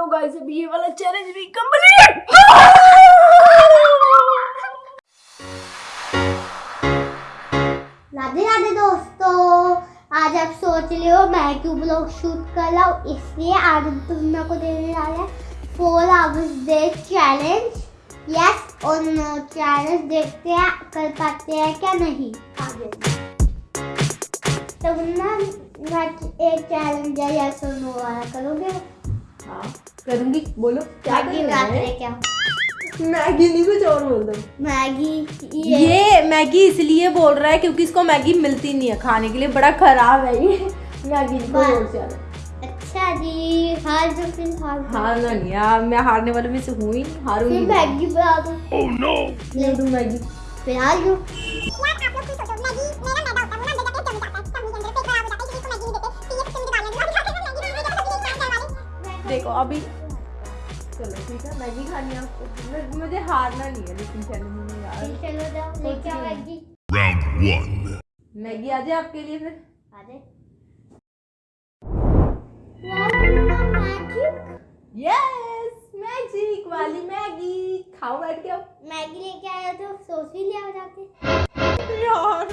चलो गाइस अभी ये वाला चैलेंज भी कंप्लीट राधे राधे दोस्तों, आज आप सोच रहे हो मैं क्यों ब्लॉग शूट कर रहा हूँ? इसलिए आज हम तुम को देने वाले हैं four hours day challenge yes और नो चैलेंज देखते हैं, कर पाते हैं क्या नहीं? आगे। तुम ना एक चैलेंज है यस और नो वाला करोगे? हाँ करूँगी। बोलो क्या मैगी बनाते हैं? क्या? मैगी नहीं कुछ और बोल दो। मैगी ये ये मैगी इसलिए बोल रहा है क्योंकि इसको मैगी मिलती नहीं है खाने के लिए बड़ा खराब है ये। मैगी है। अच्छा जी हार जो फिर हार हारना नहीं यार मैं हारने वालों में से हूँ ही हारूँगी। मैगी बना दो। ले। दूँ मैगी। फिर हार जो देखो अभी चलो ठीक है मैगी खानी है आपको। मुझे हारना नहीं है लेकिन चैलेंज में यार चलो जाओ लेके आओ मैगी। Round one. मैगी आ जाए आपके लिए फिर। आधे मैगी यस मैजिक वाली मैगी। खाओ बैठ के मैगी लेके आया तो सॉस भी ले आओ जाके। यार।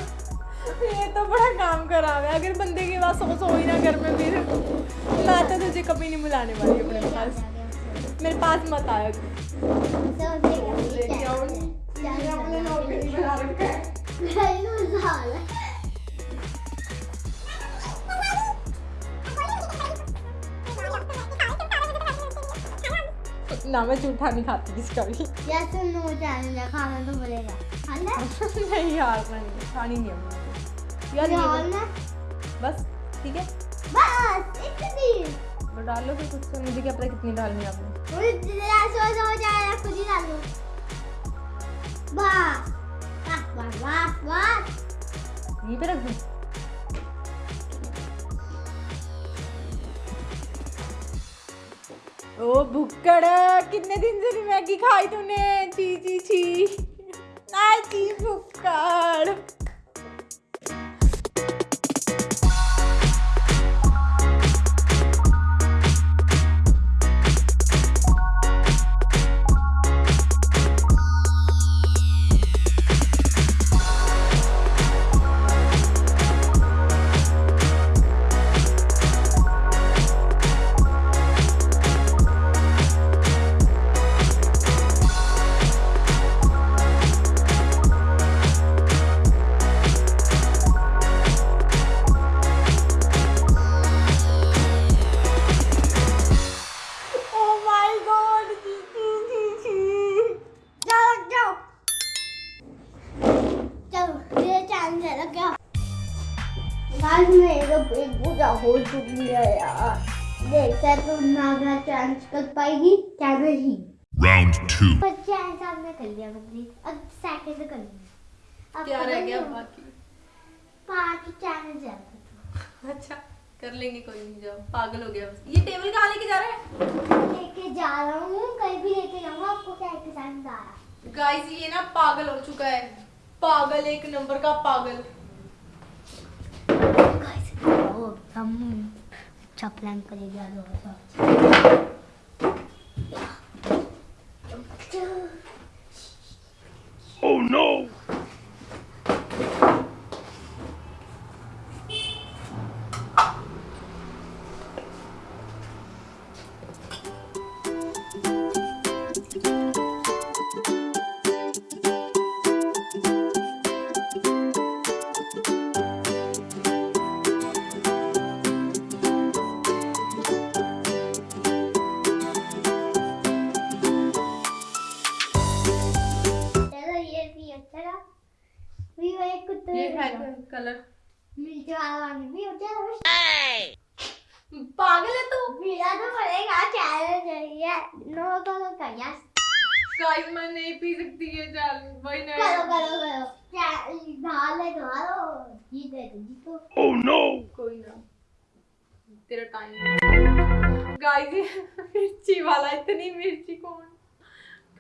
ये तो बड़ा काम खराब है अगर बंदे के पास सॉस हो ही ना घर में फिर मैं तो तुझे कभी नहीं बुलाने वाली अपने पास मेरे पास मत आया तू। ना मैं जूठा नहीं खाती किसका भी खाना तो बोलेगा खाना नहीं यार मैं नहीं खानी नहीं है। यार ये बस ठीक है? बस इतनी तो डालो फिर कुछ तो मुझे क्या पता कितनी डालनी है आपने। मुझे हो जाएगा खुद ही डालो बस बस बस बस बस। यहीं पे रख दूँ? ओ भुक्कड़ कितने दिन से मैगी खाई तूने? ची ची ची। ना ची भुक्कड़। कर पाएगी क्या नहीं Round two. पर चैलेंज आपने कर लिया कंप्लीट अब सेकंड कर लिया। अब क्या रह गया। बाकी? पाँच चैलेंज है। अच्छा कर लेंगे कोई नहीं जाओ। पागल हो गया ये टेबल कहाँ लेके जा रहा है? लेके जा रहा हूँ कहीं भी लेके जाऊँगा आपको क्या एक चैलेंज आ रहा गाइस ये ना पागल हो चुका है। पागल एक नंबर का पागल। गाइस ओ हम अच्छा प्लान करेगा Oh no! भी अच्छा भी वो एक कुत्ते ये है कलर। मिर्च वाला भी हो जाए पागल है तू? पीला तो पड़ेगा चैलेंज है नो करो का यस गाइस मैं नहीं पी सकती ये चाल भाई नहीं। करो करो चैलेंज ढाल है ढालो जीत है तो। जीतो Oh no! कोई ना। तेरा टाइम गाइस मिर्ची वाला इतनी मिर्ची कौन?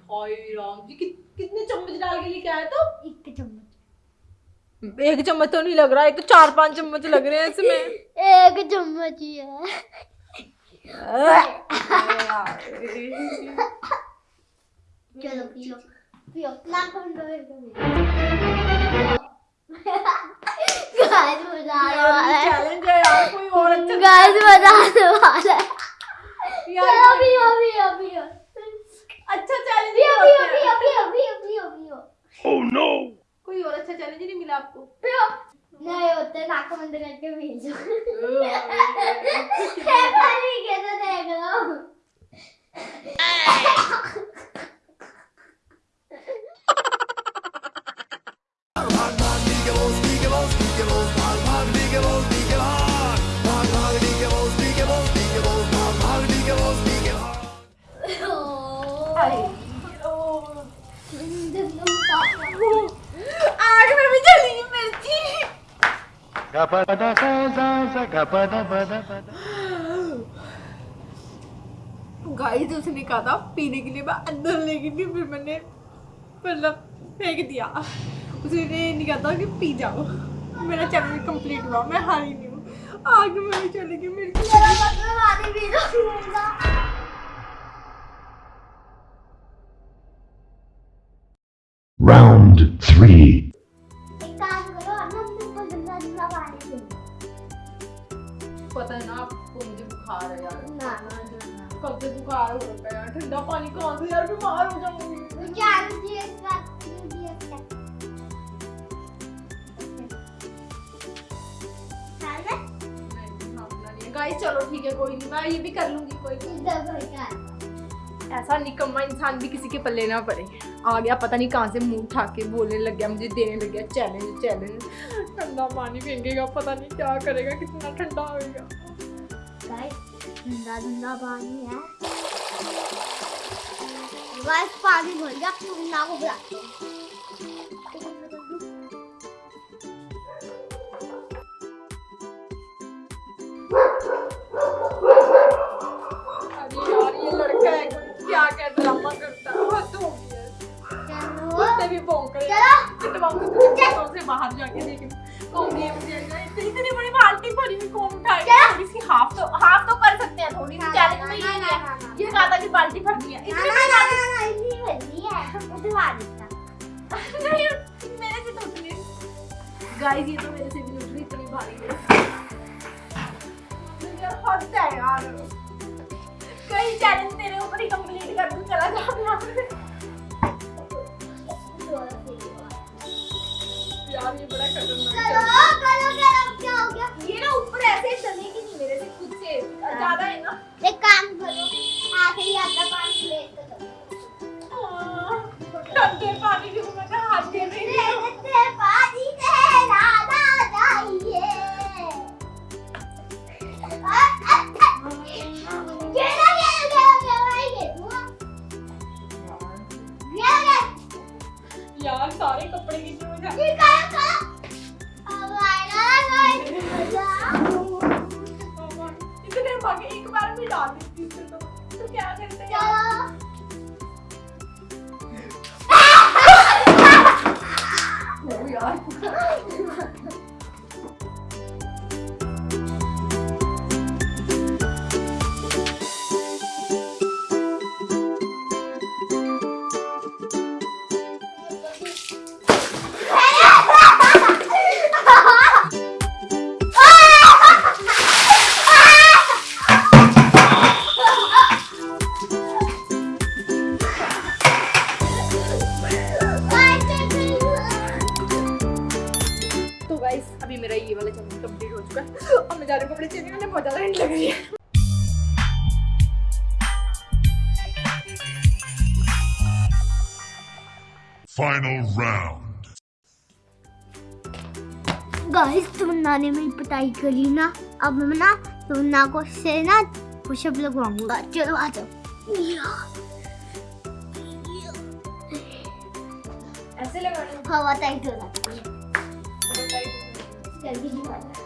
हाय राम जी कि, कितने चम्मच डाल के लेके आया तो? एक चम्मच। एक चम्मच तो नहीं लग रहा तो चार पाँच चम्मच लग रहे हैं इसमें। एक चम्मच ही है। चलो पियो। पियो। नाक बंद करो गाइस मज़ा आने वाला है। चैलेंज है यार कोई और अच्छा गाइस मज़ा आने वाला है। यार चलो पियो पियो पियो। अच्छा चैलेंज अभी अभी अभी अभी अभी अभी पियो ओह नो कोई और अच्छा चैलेंज नहीं मिला आपको? पियो नहीं होते नाक बंद करके भेजो। आग में भी जली मिर्ची। Pada pada. गाइस उसने कहा था, पीने के लिए मैं अंदर लेगी थी फिर मैंने मतलब फेंक दिया। उसने नहीं कहा था कि पी जाओ। मेरा चैलेंज कंप्लीट हुआ, मैं हारी नहीं हूँ। आग में भी चली गई मेरी Round three. एक काम करो हम तुमको गंदा गंदा पानी दो पता है ना आपको मुझे बुखार है यार ना ना ना कब से बुखार हो रखा है ठंडा पानी कहाँ से यार बीमार हो जाऊँगी मुझे आलू जी इसका जी गाइस चलो ठीक है कोई नहीं मैं ये भी कर लूँगी कोई नहीं इधर भर का ऐसा निकम्मा इंसान भी किसी के पल्ले ना पड़े आ गया पता नहीं कहाँ से मुँह उठा के बोलने लग गया मुझे देने लग गया चैलेंज चैलेंज ठंडा पानी फेंकेगा पता नहीं क्या करेगा कितना ठंडा गाइस ठंडा ठंडा पानी है। गाइस पानी भर गया ठंडा को बुलाते हैं अरे यार ये लड़का है क्या क्या ड्रामा करता कुत्ते रहे हैं पिटवाऊँगी तुझे से बाहर जाके लेकिन कौन ये मुझे इतनी इतनी बड़ी बाल्टी भरी हुई कौन उठाएगा? थोड़ी सी हाफ़ तो हाफ़ तो कर सकते हैं थोड़ी सी चैलेंज में ये है ना, ना। ये कहा था कि बाल्टी भरनी है। इतनी बड़ी ना इतनी बड़ी है। उठवा देता। बाल्टी नहीं मेरे से तो उतनी गाइस ये तो मेरे से भी उतनी इतनी भारी है। हद है यार। कई चैलेंज मेरे ऊपर ही कंप्लीट कर दूँ चला जाओ यार ये बड़ा खतरनाक चलो है करो करो क्या हो गया? ये ना ऊपर ऐसे चलेगी नहीं मेरे से खुद से। ज़्यादा है ना? एक काम करो आखिरी आधा पानी ले तो ठंडे पानी के ऊपर हाथ दे रही हूँ यार सारे कपड़े की ये आएगा गाइस इतने भागे एक बार में डाल देती हूँ तो। तो क्या करते हैं यार? यार अभी मेरा ये वाला चैलेंज कंप्लीट हो चुका है। अब मैं जा रही हूँ कपड़े चेंज करने बहुत ज़्यादा ठंड लग रही है। Final round. गाइस तुमना ने मेरी पिटाई करी ना? अब मैं ना तुमना को से ना पुशअप लगवाऊँगा। चलो आ जाओ। ऐसे लगाने। हवा टाइट हो जाती है। में जल्दी दिखा गाइस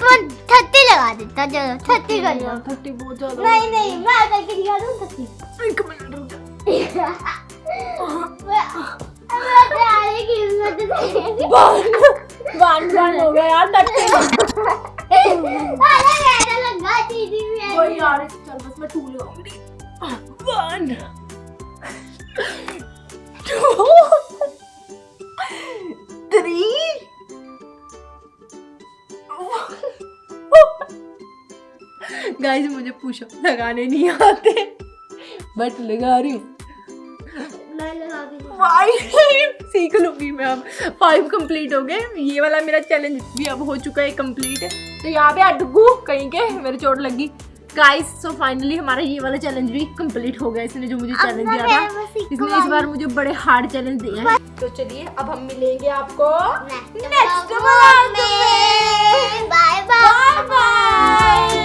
तो थर्टी लगा देता चलो थर्टी कर लो थर्टी बहुत ज़्यादा नहीं नहीं मैं करके दिखा दूँ थर्टी एक मिनट रुक हो गया यार यार चल बस मैं टू लगाऊँगी वन टू थ्री गाइस मुझे पुशअप लगाने नहीं आते। बट लगा रही हूँ। सीख लूँगी मैं अब। फाइव कंप्लीट हो गए। ये वाला मेरा चैलेंज भी अब हो चुका है कंप्लीट तो यहाँ पे अडगू कहीं के मेरे चोट लगी गाइस सो फाइनली हमारा ये वाला चैलेंज भी कंप्लीट हो गया। इसने जो मुझे चैलेंज दिया था इसने इस बार मुझे बड़े हार्ड चैलेंज दिए हैं। तो चलिए अब हम मिलेंगे आपको नेक्स्ट बाय बाय बाय